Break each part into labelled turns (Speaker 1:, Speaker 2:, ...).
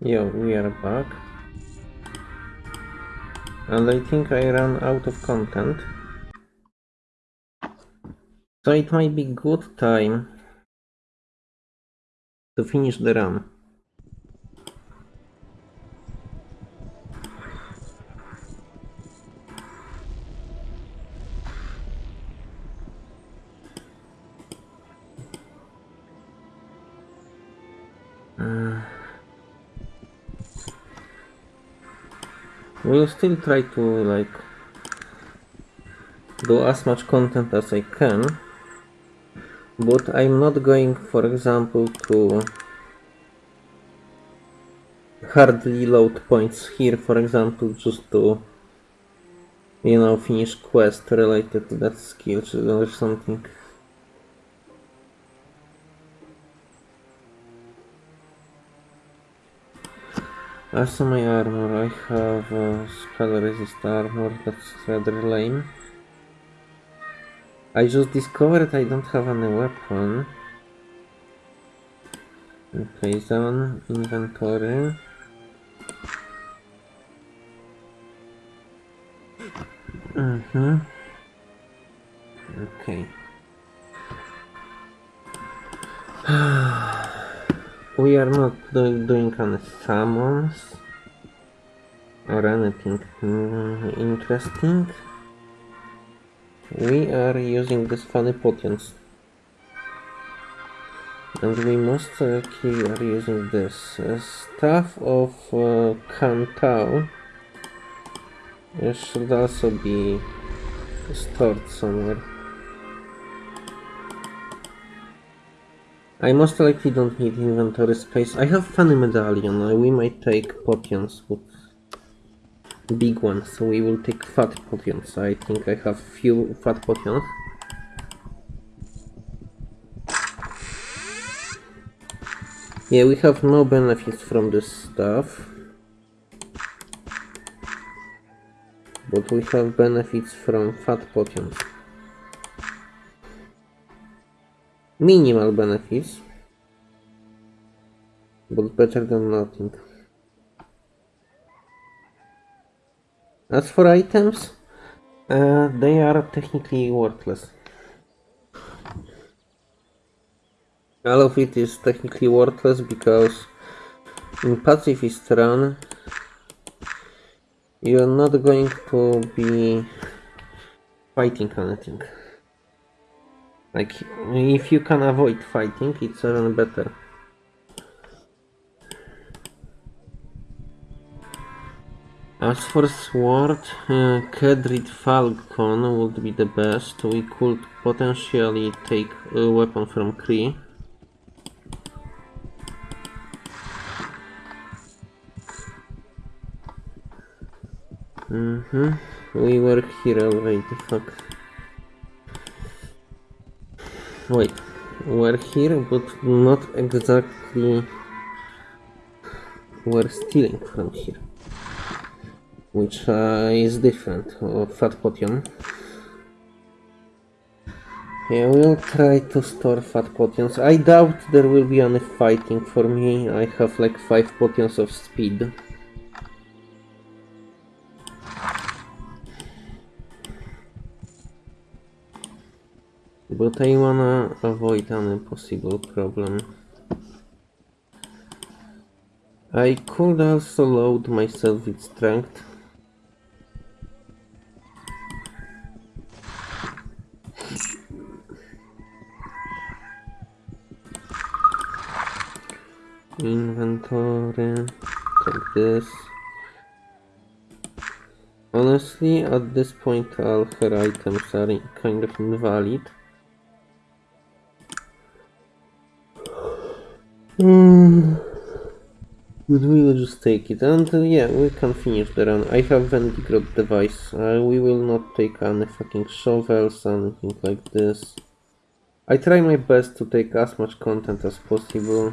Speaker 1: Yo, we are back. And I think I ran out of content. So it might be good time to finish the run. We'll still try to like do as much content as I can but I'm not going for example to hardly load points here for example just to you know finish quest related to that skill or something As my armor, I have uh, spell resist armor, that's rather lame. I just discovered I don't have any weapon. Okay, zone, inventory. Mm-hmm. Okay. we are not do doing any summons or anything mm, interesting. We are using these funny potions. And we likely are using this. Uh, Staff of uh, it should also be stored somewhere. I most likely don't need inventory space. I have funny medallion. We might take potions, but big ones. So we will take fat potions. I think I have few fat potions. Yeah, we have no benefits from this stuff. But we have benefits from fat potions. Minimal benefits. But better than nothing. As for items, uh, they are technically worthless. All of it is technically worthless because in pacifist run you're not going to be fighting anything. Like, if you can avoid fighting, it's even better. As for sword, uh, Kedrid Falcon would be the best. We could potentially take a weapon from Kree. Mm-hmm. We were here already, fuck. Wait, we're here, but not exactly... We're stealing from here. Which uh, is different, uh, Fat Potion. Yeah, we'll try to store fat potions. I doubt there will be any fighting for me. I have like 5 potions of speed. But I wanna avoid any possible problem. I could also load myself with strength. Inventory, take this. Honestly, at this point all her items are kind of invalid. Hmm. But we'll just take it, and uh, yeah, we can finish the run. I have Vendigroth device. Uh, we will not take any fucking shovels, anything like this. I try my best to take as much content as possible.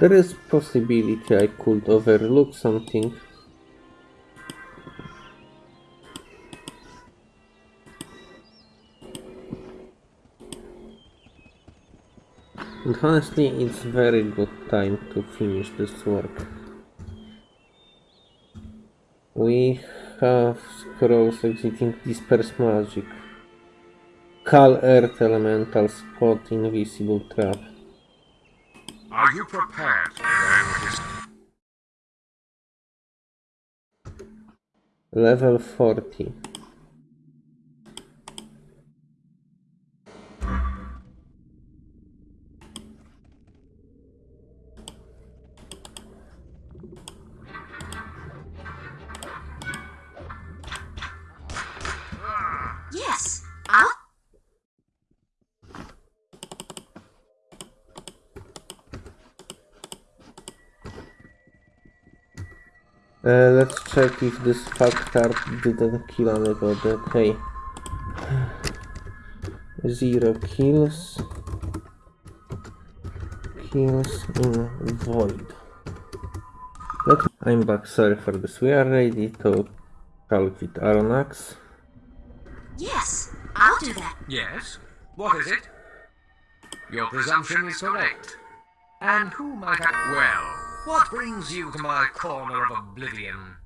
Speaker 1: There is possibility I could overlook something. And honestly, it's very good time to finish this work. We have scrolls exiting disperse magic. Call Earth Elemental Spot Invisible Trap.
Speaker 2: Are you prepared to learn his
Speaker 1: Level 40. Check if this factor didn't kill anybody. Okay. Zero kills. Kills in void. Let I'm back, sorry for this. We are ready to talk with Arronax.
Speaker 3: Yes, I'll do that.
Speaker 2: Yes? What is it? Your presumption is correct. And who might I... Well, what brings you to my corner of oblivion?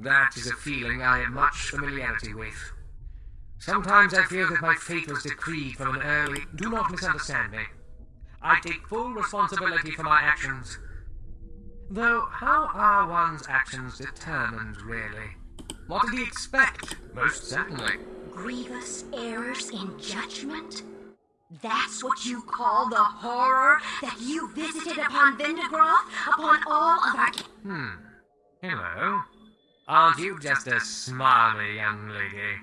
Speaker 2: That is a feeling I have much familiarity with. Sometimes I feel that my fate was decreed from an early... Do not misunderstand me. I take full responsibility for my actions. Though, how are one's actions determined, really? What did he expect? Most certainly.
Speaker 3: Grievous errors in judgment? That's what you call the horror that you visited upon Vendigroth, upon all of our.
Speaker 2: Hmm. Hello. Aren't you just a smarmy young lady?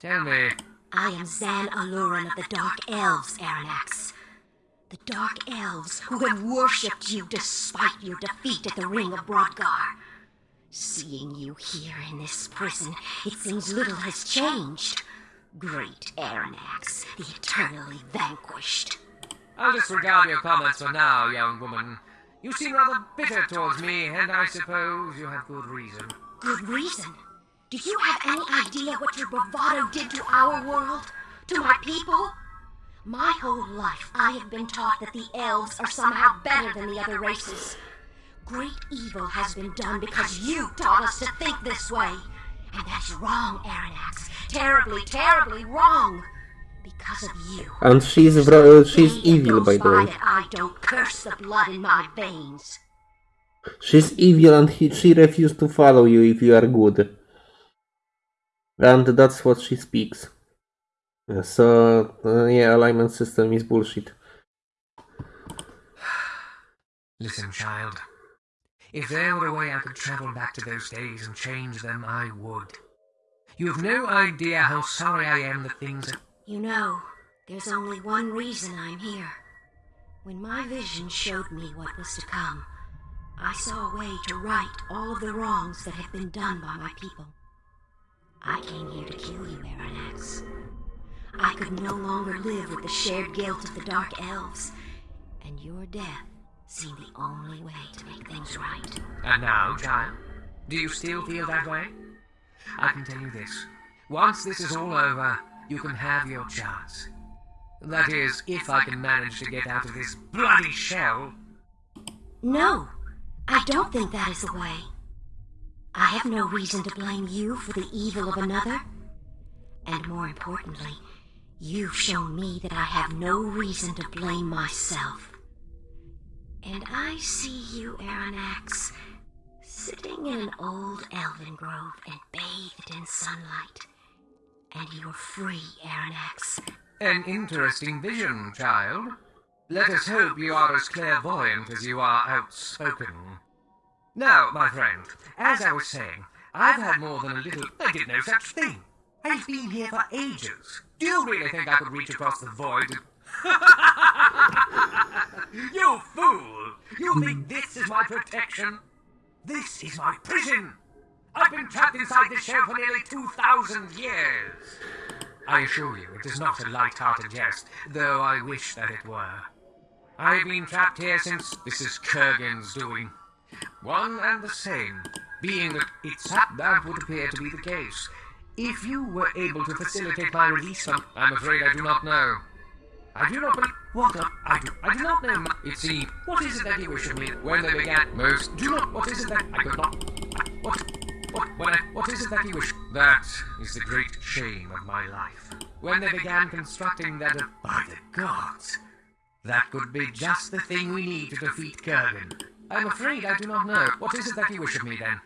Speaker 2: Tell me,
Speaker 3: I am Zan Aluran of the Dark Elves, Arronax. The Dark Elves who have worshipped you despite your defeat at the Ring of Brodgar. Seeing you here in this prison, it seems little has changed. Great Arronax, the eternally vanquished.
Speaker 2: I'll disregard your comments for now, young woman. You seem rather bitter towards me, and I suppose you have good reason.
Speaker 3: Good reason. Do you have any idea what your bravado did to our world? To my people? My whole life I have been taught that the elves are somehow better than the other races. Great evil has been done because you taught us to think this way. And that's wrong, Arronax. Terribly, terribly wrong. Because of you.
Speaker 1: And she's
Speaker 3: There's
Speaker 1: vro-
Speaker 3: not a
Speaker 1: she's evil, by the way.
Speaker 3: I don't curse the blood in my veins.
Speaker 1: She's evil and he, she refused to follow you if you are good. And that's what she speaks. So, uh, yeah, alignment system is bullshit.
Speaker 2: Listen, child. If there were a way I could travel back to those days and change them, I would. You have no idea how sorry I am that things are.
Speaker 3: You know, there's only one reason I'm here. When my vision showed me what was to come, I saw a way to right all of the wrongs that had been done by my people. I came here to kill you, Arronax. I could no longer live with the shared guilt of the Dark Elves, and your death seemed the only way to make things right.
Speaker 2: And now, child, do you still feel that way? I can tell you this. Once this is all over, you can have your chance. That is, if I can manage to get out of this bloody shell.
Speaker 3: No, I don't think that is the way. I have no reason to blame you for the evil of another. And more importantly, you've shown me that I have no reason to blame myself. And I see you, Arronax, sitting in an old elven grove and bathed in sunlight. And you're free, Arronax.
Speaker 2: An interesting vision, child. Let us hope you are as clairvoyant as you are outspoken. Now, my friend, as I was saying, I've had more than a little. I did no such thing. I've been here for ages. Do you really think I could reach across the void? you fool! You think this is my protection? This is my prison! I've been trapped inside this shell for nearly 2,000 years! I assure you, it is not a light-hearted jest, though I wish that it were. I've been trapped here since this is Kerghan's doing. One and the same, being that it's that would appear to be the case. If you were able to facilitate my release from... I'm afraid I do not know. I do not believe. What? I do. I do not know. It seems. What is it that you wish of me when they began? Most. Do not. What is it that I could not? What? What? When I, what is it that you wish? That is the great shame of my life. When they began constructing that. By the gods, that could be just the thing we need to defeat Kerghan. I'm afraid I do not know. What is it that you wish of me then?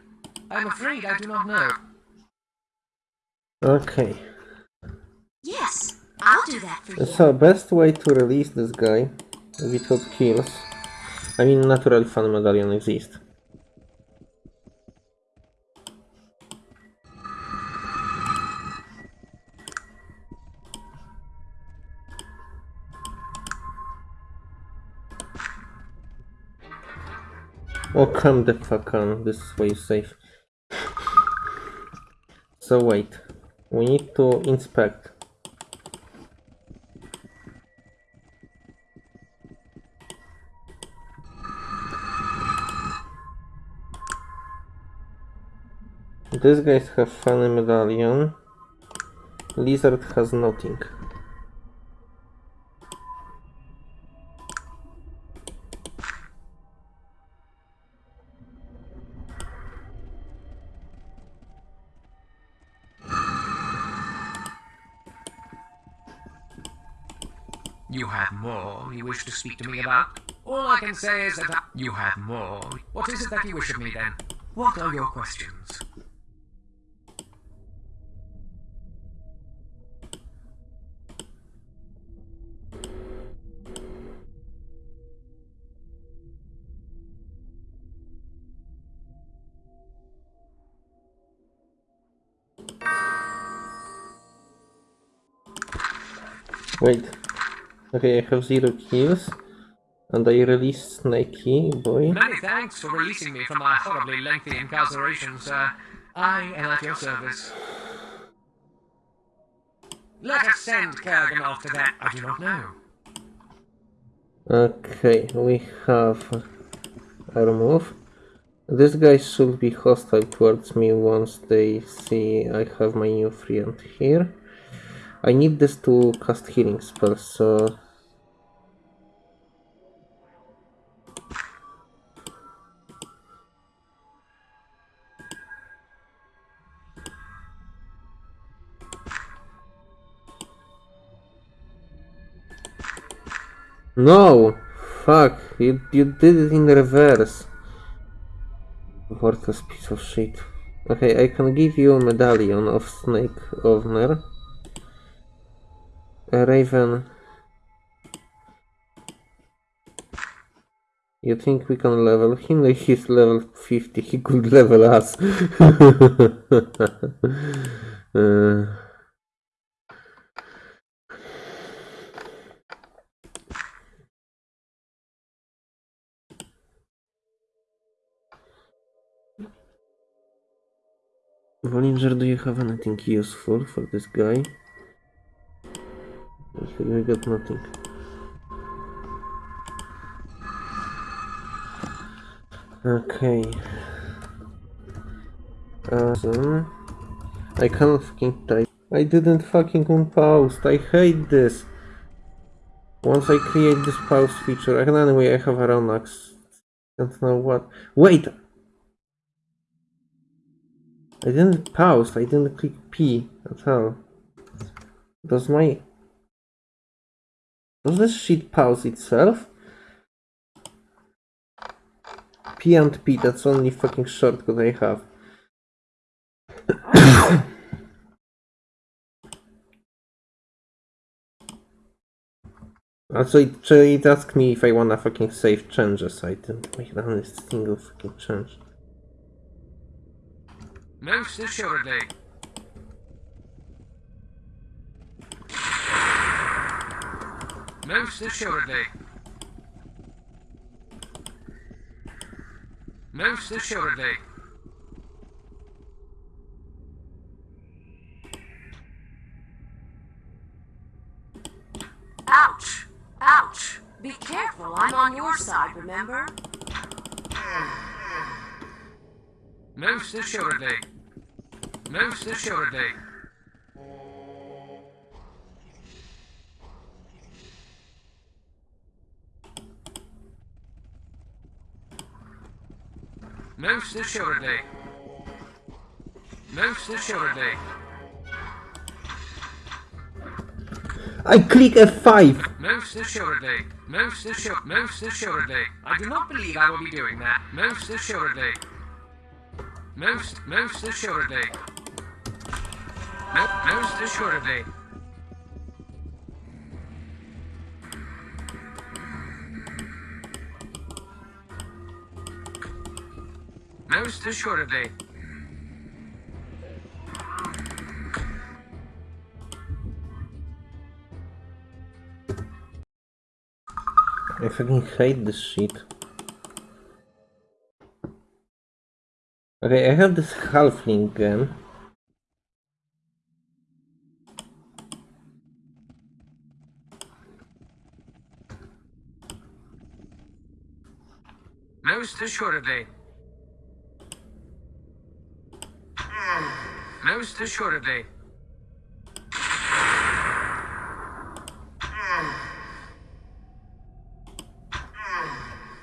Speaker 2: I'm afraid I do not know.
Speaker 1: Okay.
Speaker 3: Yes, I'll do that for you.
Speaker 1: So, best way to release this guy without kills. I mean, natural fan medallion exists. Oh, come the fuck on. This is where you save. So wait. We need to inspect. These guys have funny medallion. Lizard has nothing.
Speaker 2: You have more you wish to speak to me about? All I can say is that I- you have more. What is it that you wish of me then? What are your questions?
Speaker 1: Wait. Okay, I have zero kills. And I release Snakey boy.
Speaker 2: Many thanks for releasing me from my horribly lengthy incarceration, sir. I am at your service. Let us send Kerghan off to that. I do not know.
Speaker 1: Okay, we have our move. These guys should be hostile towards me once they see I have my new friend here. I need this to cast healing spells, so... No! Fuck, you, you did it in reverse. Worthless piece of shit. Okay, I can give you a medallion of Snake Owner. Raven. You think we can level him? He's level 50, he could level us. uh, Vollinger, do you have anything useful for this guy? We got nothing. Okay. Awesome. I can't fucking type. I didn't fucking unpause. I hate this. Once I create this pause feature, I can anyway I have a Ronax. Don't know what. Wait! I didn't pause, I didn't click P at all. Does my... Does this shit pause itself? P and P, that's only fucking shortcut I have. Also, it, it asked me if I wanna fucking save changes. I didn't make a single fucking change.
Speaker 2: Most assuredly. Most assuredly. Most assuredly.
Speaker 4: Ouch! Ouch! Be careful, I'm on your side, remember?
Speaker 2: Most assuredly. Most assuredly. Most assuredly. Most assuredly.
Speaker 1: I click F5!
Speaker 2: Most assuredly. Most assur- Most assuredly. I do not believe I will be doing that. Most assuredly. Most, most assuredly. Mo- most assuredly. Most assuredly.
Speaker 1: I fucking hate this shit. Okay, I have this halfling gun.
Speaker 2: Most assuredly. Most assuredly.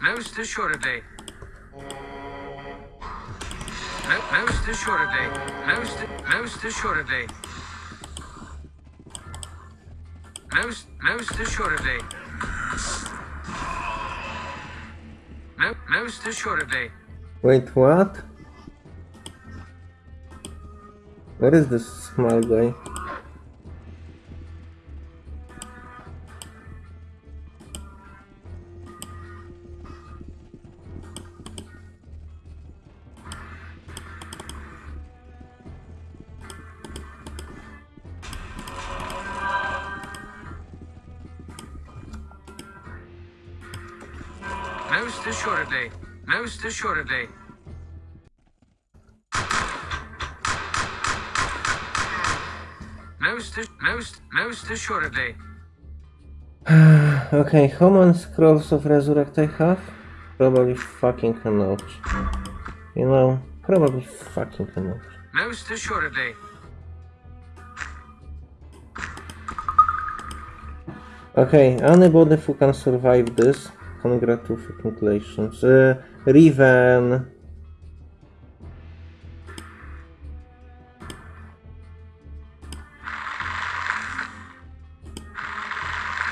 Speaker 2: Most assuredly. Mo- most assuredly. Most, most assuredly. Most, most assuredly. Mo- most assuredly.
Speaker 1: Wait, what? What is this small guy?
Speaker 2: Most assuredly. Most assuredly. Most, most, most assuredly.
Speaker 1: Okay, how many scrolls of resurrect I have? Probably fucking lot. You know, probably fucking lot.
Speaker 2: Most assuredly.
Speaker 1: Okay, anybody who can survive this, congratulations. Uh, Riven.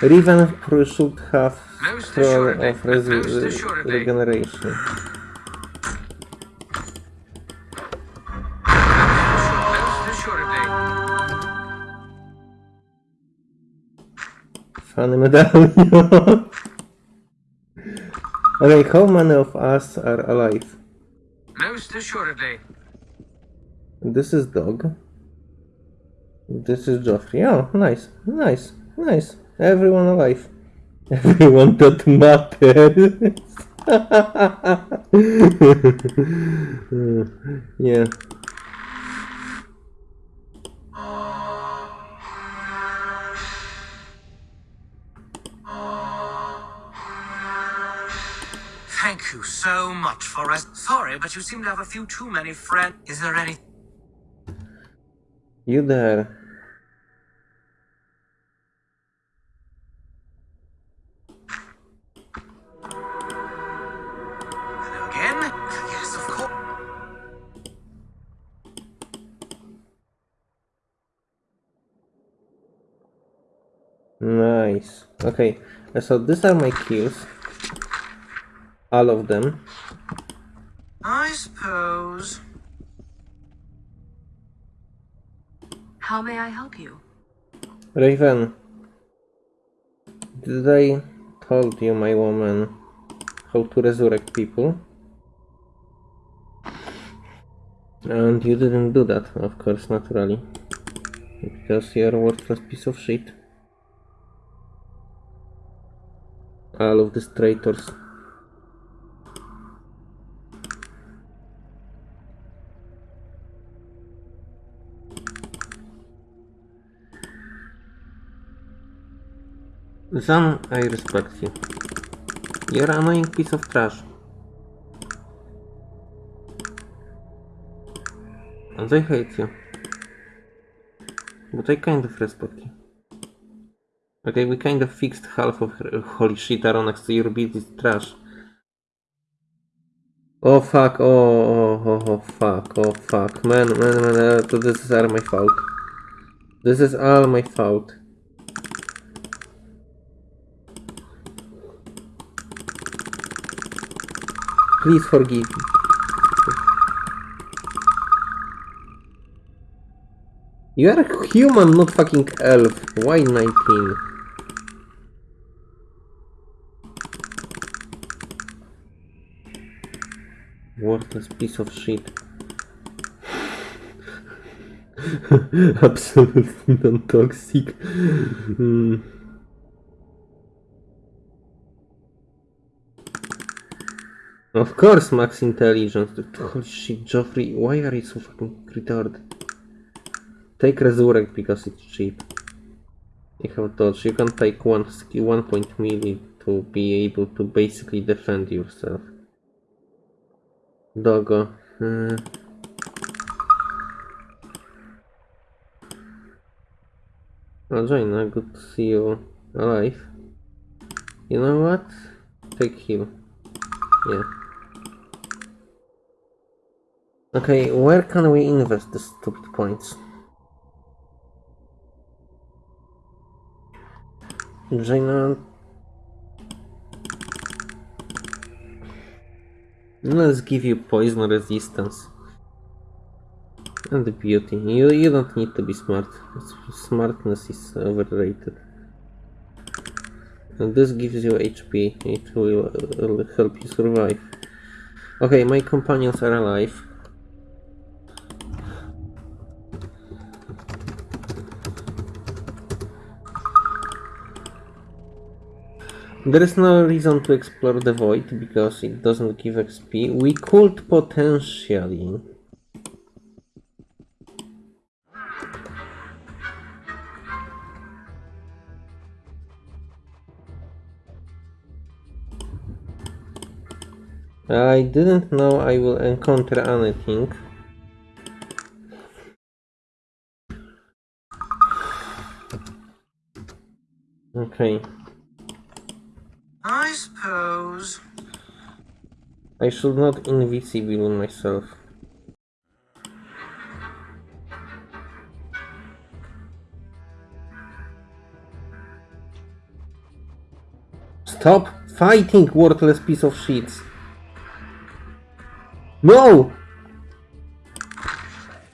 Speaker 1: Riven should have
Speaker 2: assuredly,
Speaker 1: of regeneration. Funny medallion. okay, how many of us are alive?
Speaker 2: Most assuredly.
Speaker 1: This is dog. This is Joffrey. Oh, nice, nice, nice. Everyone alive. Everyone that matters. yeah.
Speaker 2: Thank you so much for us. Sorry, but you seem to have a few too many friends. Is there any?
Speaker 1: You there. Nice. Okay, uh, so these are my kills. All of them.
Speaker 2: I suppose.
Speaker 4: How may I help you?
Speaker 1: Raven. Did I told you, my woman, how to resurrect people? And you didn't do that, of course, naturally. Because you're a worthless piece of shit. All of these traitors. Zan, I respect you. You're an annoying piece of trash. And I hate you. But I kind of respect you. Okay, we kind of fixed half of her- holy shit Arronax, your build is trash. Oh fuck, oh, oh, oh, oh fuck, oh fuck. Man, man, man, uh, this is all my fault. This is all my fault. Please forgive me. You are a human, not fucking elf. Why 19? Worthless piece of shit. Absolutely non-toxic. Hmm. Of course, max intelligence. Holy shit, Joffrey, why are you so fucking retarded? Take resurrect because it's cheap. You have dodge. You can take one one point melee to be able to basically defend yourself. Doggo. Uh, oh, Jayna, good to see you alive. You know what? Take heal. Yeah. Okay, where can we invest the stupid points? Jayna. Let's give you poison resistance. And beauty. You, you don't need to be smart. Smartness is overrated. And this gives you HP. It will, will help you survive. Okay, my companions are alive. There is no reason to explore the void because it doesn't give XP. We could potentially I didn't know I will encounter anything. Okay.
Speaker 2: I
Speaker 1: should not invisible myself. Stop fighting, worthless piece of shit. No!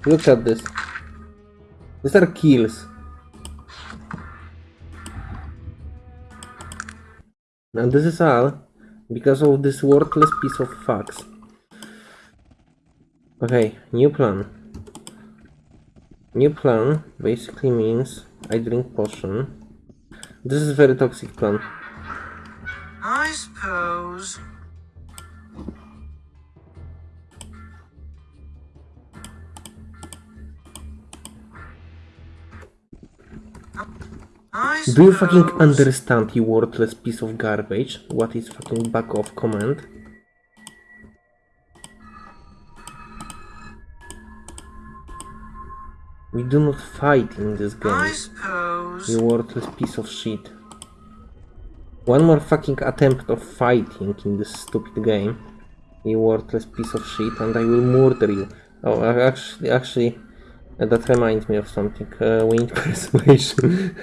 Speaker 1: Look at this. These are kills. And this is all because of this worthless piece of fucks. Okay, new plan. New plan basically means I drink potion. This is very toxic plan.
Speaker 2: I suppose.
Speaker 1: Do you fucking understand, you worthless piece of garbage? What is fucking back off command? We do not fight in this game, you worthless piece of shit. One more fucking attempt of fighting in this stupid game, you worthless piece of shit, and I will murder you. Oh, actually, actually, that reminds me of something. Uh, we need persuasion.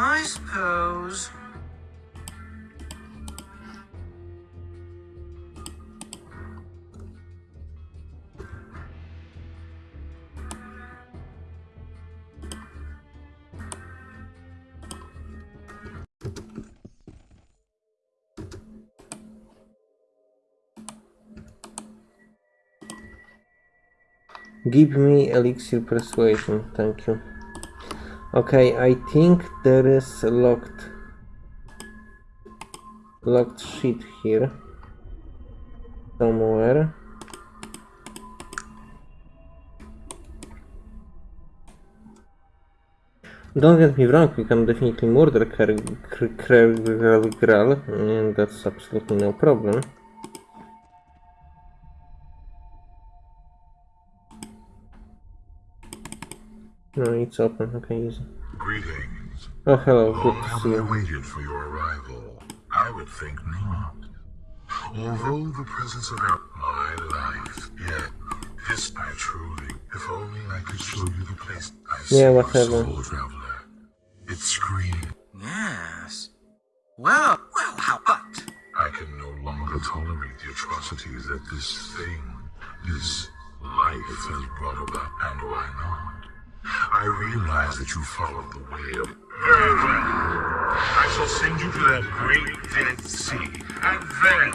Speaker 2: I suppose.
Speaker 1: Give me elixir persuasion, thank you. Okay, I think there is locked locked shit here somewhere. Don't get me wrong, we can definitely murder Kergral, and that's absolutely no problem. No, it's open, okay, easy.
Speaker 5: Greetings.
Speaker 1: Oh, hello, good
Speaker 5: Long
Speaker 1: to
Speaker 5: have
Speaker 1: see
Speaker 5: I
Speaker 1: you.
Speaker 5: waited for your arrival? I would think not. Although the presence of our my life, yet this I truly, if only I could show you the place I see
Speaker 1: Yeah, whatever.
Speaker 5: soul traveler. It's screaming.
Speaker 2: Yes. Well, well, how but?
Speaker 5: I can no longer tolerate the atrocities that this thing, this life has brought about, and why not? I realize that you followed the way of very well. I shall send you to that great dead sea, and then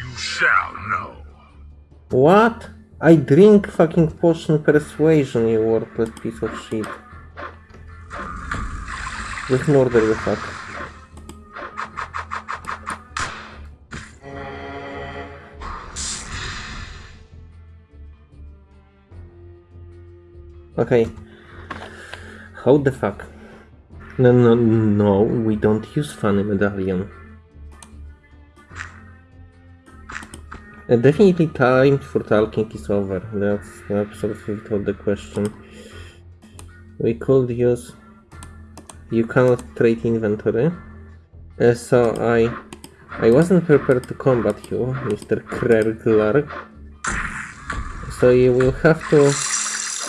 Speaker 5: you shall know.
Speaker 1: What? I drink fucking potion persuasion, you worthless piece of shit. Just murder the fuck. Okay. How the fuck? No, no, no, we don't use funny medallion. Uh, definitely time for talking is over. That's absolutely without the question. We could use... You cannot trade inventory. Uh, so I... I wasn't prepared to combat you, Mr. Kreglar. So you will have to...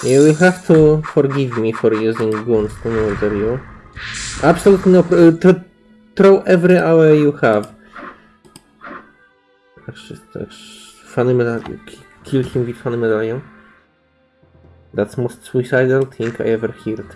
Speaker 1: You will have to forgive me for using guns to murder you. Absolutely no... pro- Uh, throw every hour you have. Actually, też funny medallion. Kill him with funny medallion. That's most suicidal thing I ever heard.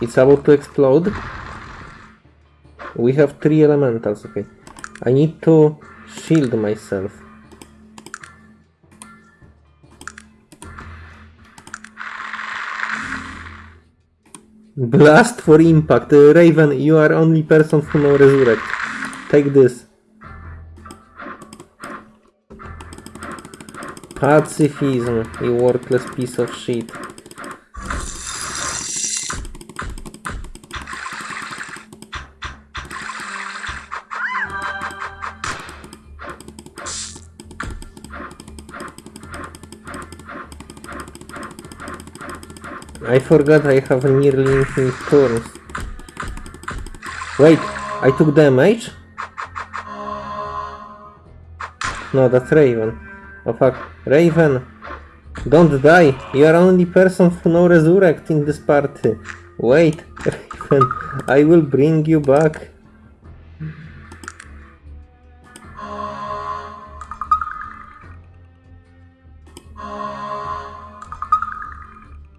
Speaker 1: It's about to explode. We have three elementals, okay. I need to shield myself. Blast for impact. Uh, Raven, you are only person who know resurrect. Take this. Pacifism, you worthless piece of shit. Forgot I have nearly infinite turns. Wait, I took damage? No, that's Raven. Oh fuck. Raven! Don't die! You are only person who know resurrect in this party. Wait, Raven, I will bring you back.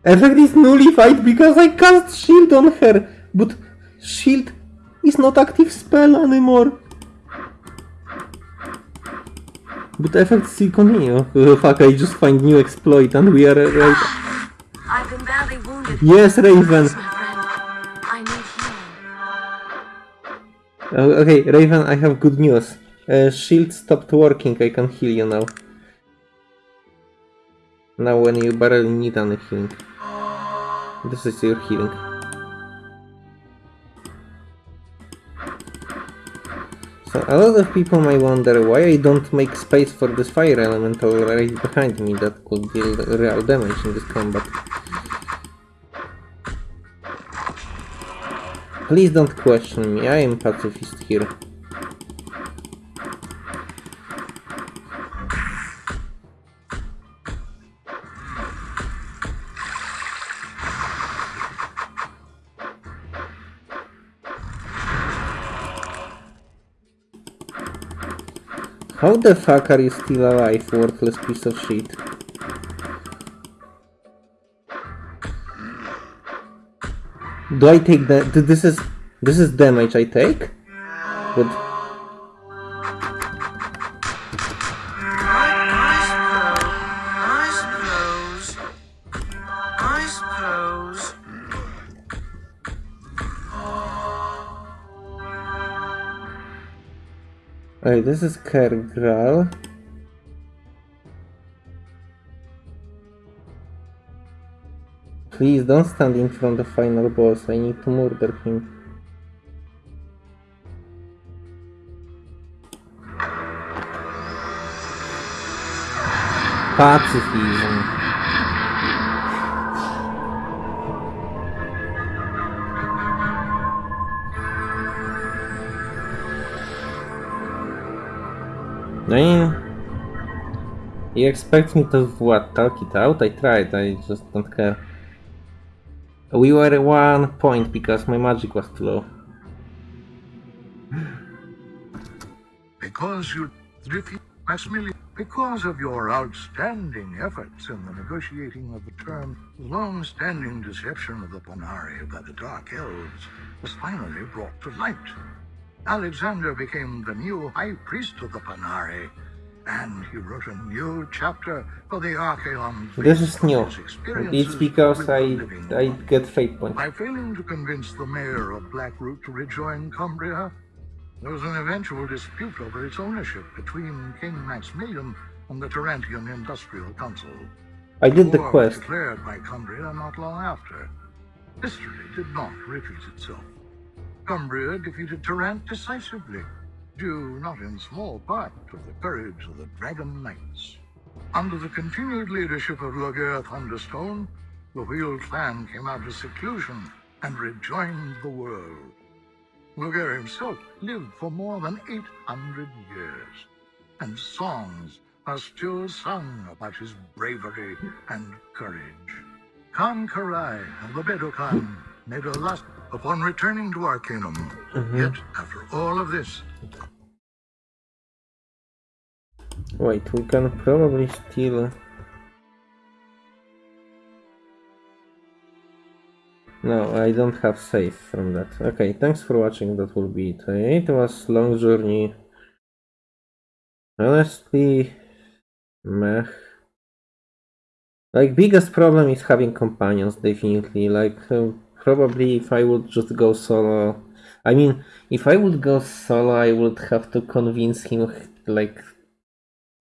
Speaker 1: Effect is nullified because I cast shield on her, but shield is not active spell anymore. But effect still continue. Oh, fuck, I just find new exploit and we are uh, right.
Speaker 3: I've been badly wounded.
Speaker 1: Yes, Raven.
Speaker 3: Please, my friend. I need healing.
Speaker 1: Uh, okay, Raven, I have good news. Uh, shield stopped working, I can heal you now. Now when you barely need any healing. This is your healing. So a lot of people may wonder why I don't make space for this fire elemental right behind me that could deal real damage in this combat. Please don't question me, I am pacifist here. The fuck are you still alive, worthless piece of shit? Do I take that? This is this is damage I take. But This is Kergral. Please don't stand in front of the final boss. I need to murder him. Pacifism. I... You expect me to what, talk it out? I tried, I just don't care. We were at one point because my magic was too low.
Speaker 6: Because you defeat Maximilian, because of your outstanding efforts in the negotiating of the term, the long-standing deception of the Panarii by the Dark Elves was finally brought to light. Alexander became the new High Priest of the Panarii, and he wrote a new chapter for the Archaeon.
Speaker 1: This is new. It's because I I get fate points.
Speaker 6: By failing to convince the mayor of Blackroot to rejoin Cumbria, there was an eventual dispute over its ownership between King Maximilian and the Tarantian Industrial Council.
Speaker 1: I did the quest.
Speaker 6: declared by Cumbria not long after. History did not repeat itself. Cumbria defeated Tarant decisively, due not in small part to the courage of the Dragon Knights. Under the continued leadership of Loghaire Thunderstone, the Wheel clan came out of seclusion and rejoined the world. Loghaire himself lived for more than 800 years, and songs are still sung about his bravery and courage. Khan Karai of the Bedokaan made a last upon returning to our Arcanum. Yet, after all of this,
Speaker 1: Wait, we can probably steal. No, I don't have save from that. Okay, thanks for watching. That will be it. It was long journey. Honestly, meh. Like biggest problem is having companions. Definitely. Like uh, probably if I would just go solo. I mean, if I would go solo, I would have to convince him like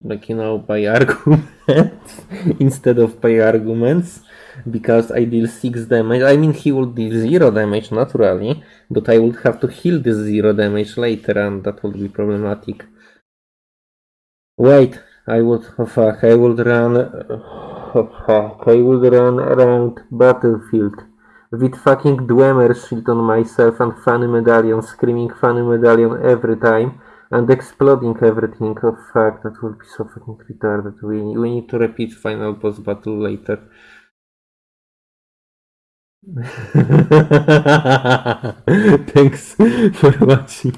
Speaker 1: like you know by arguments instead of by arguments because I deal 6 damage. I mean he will deal 0 damage naturally, but I would have to heal this 0 damage later and that would be problematic. Wait, I would oh fuck, I would run oh fuck, I would run around battlefield with fucking Dwemer shield on myself and funny medallion screaming funny medallion every time and exploding everything. Oh fuck, that would be so fucking retarded. We, we need to repeat final boss battle later. Thanks for watching.